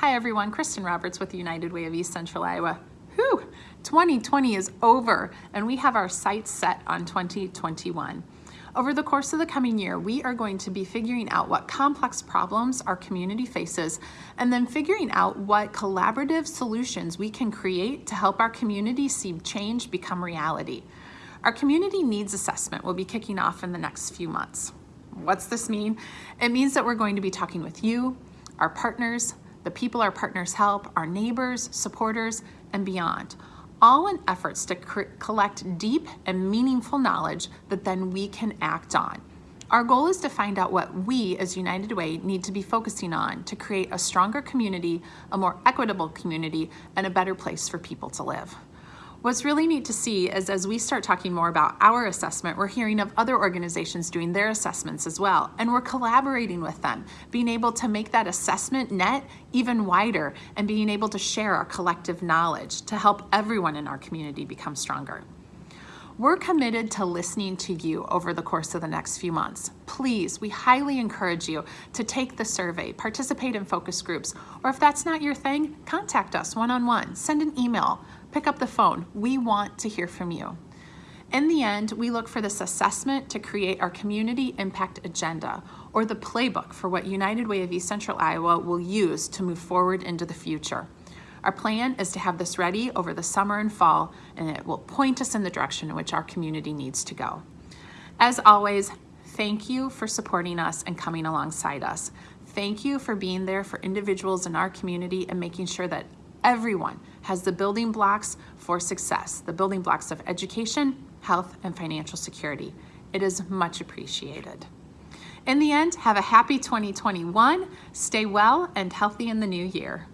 Hi everyone, Kristen Roberts with the United Way of East Central Iowa. Whew, 2020 is over and we have our sights set on 2021. Over the course of the coming year, we are going to be figuring out what complex problems our community faces and then figuring out what collaborative solutions we can create to help our community see change become reality. Our community needs assessment will be kicking off in the next few months. What's this mean? It means that we're going to be talking with you, our partners, the people our partners help, our neighbors, supporters, and beyond, all in efforts to collect deep and meaningful knowledge that then we can act on. Our goal is to find out what we as United Way need to be focusing on to create a stronger community, a more equitable community, and a better place for people to live. What's really neat to see is as we start talking more about our assessment, we're hearing of other organizations doing their assessments as well, and we're collaborating with them, being able to make that assessment net even wider and being able to share our collective knowledge to help everyone in our community become stronger. We're committed to listening to you over the course of the next few months. Please, we highly encourage you to take the survey, participate in focus groups, or if that's not your thing, contact us one-on-one, -on -one, send an email, pick up the phone. We want to hear from you. In the end, we look for this assessment to create our community impact agenda or the playbook for what United Way of East Central Iowa will use to move forward into the future. Our plan is to have this ready over the summer and fall, and it will point us in the direction in which our community needs to go. As always, thank you for supporting us and coming alongside us. Thank you for being there for individuals in our community and making sure that everyone has the building blocks for success, the building blocks of education, health, and financial security. It is much appreciated. In the end, have a happy 2021, stay well and healthy in the new year.